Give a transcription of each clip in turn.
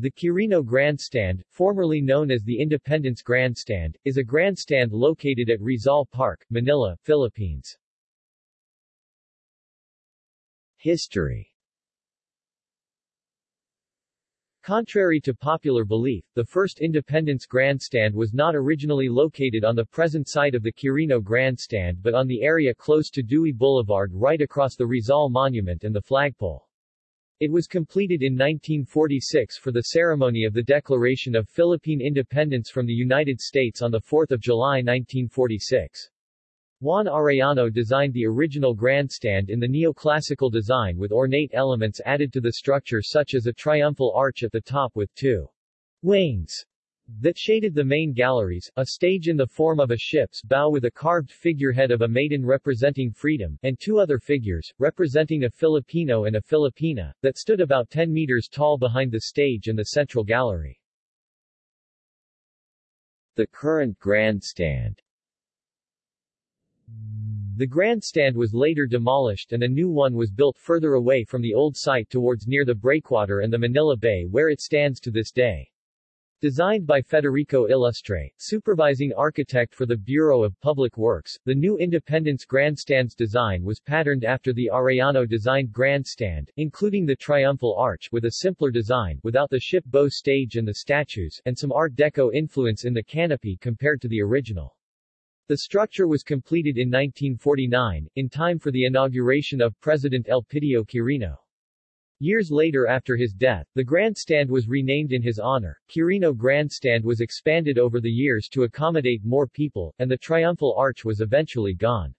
The Quirino Grandstand, formerly known as the Independence Grandstand, is a grandstand located at Rizal Park, Manila, Philippines. History Contrary to popular belief, the first Independence Grandstand was not originally located on the present site of the Quirino Grandstand but on the area close to Dewey Boulevard right across the Rizal Monument and the flagpole. It was completed in 1946 for the ceremony of the Declaration of Philippine Independence from the United States on 4 July 1946. Juan Arellano designed the original grandstand in the neoclassical design with ornate elements added to the structure such as a triumphal arch at the top with two wings that shaded the main galleries, a stage in the form of a ship's bow with a carved figurehead of a maiden representing freedom, and two other figures, representing a Filipino and a Filipina, that stood about 10 meters tall behind the stage and the central gallery. The current grandstand the grandstand was later demolished and a new one was built further away from the old site towards near the breakwater and the Manila Bay where it stands to this day. Designed by Federico Ilustre, supervising architect for the Bureau of Public Works, the new Independence Grandstand's design was patterned after the Arellano-designed grandstand, including the triumphal arch with a simpler design without the ship bow stage and the statues, and some Art Deco influence in the canopy compared to the original. The structure was completed in 1949, in time for the inauguration of President Elpidio Quirino. Years later after his death, the grandstand was renamed in his honor. Quirino Grandstand was expanded over the years to accommodate more people, and the triumphal arch was eventually gone.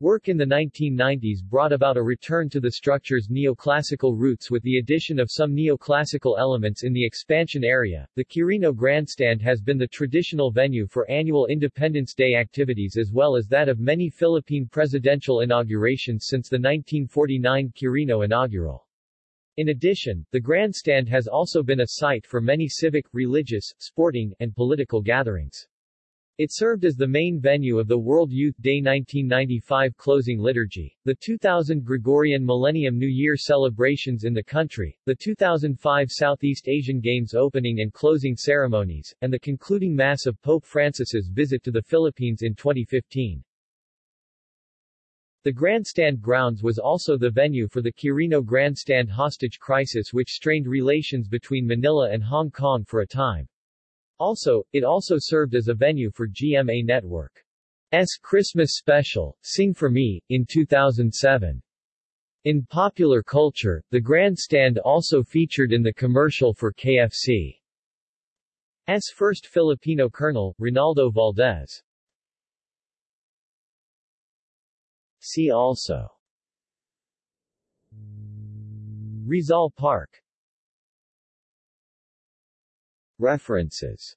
Work in the 1990s brought about a return to the structure's neoclassical roots with the addition of some neoclassical elements in the expansion area. The Quirino Grandstand has been the traditional venue for annual Independence Day activities as well as that of many Philippine presidential inaugurations since the 1949 Quirino inaugural. In addition, the grandstand has also been a site for many civic, religious, sporting, and political gatherings. It served as the main venue of the World Youth Day 1995 closing liturgy, the 2000 Gregorian Millennium New Year celebrations in the country, the 2005 Southeast Asian Games opening and closing ceremonies, and the concluding Mass of Pope Francis's visit to the Philippines in 2015. The grandstand grounds was also the venue for the Quirino Grandstand hostage crisis which strained relations between Manila and Hong Kong for a time. Also, it also served as a venue for GMA Network's Christmas special, Sing For Me, in 2007. In popular culture, the grandstand also featured in the commercial for KFC. KFC's first Filipino colonel, Ronaldo Valdez. See also. Rizal Park. References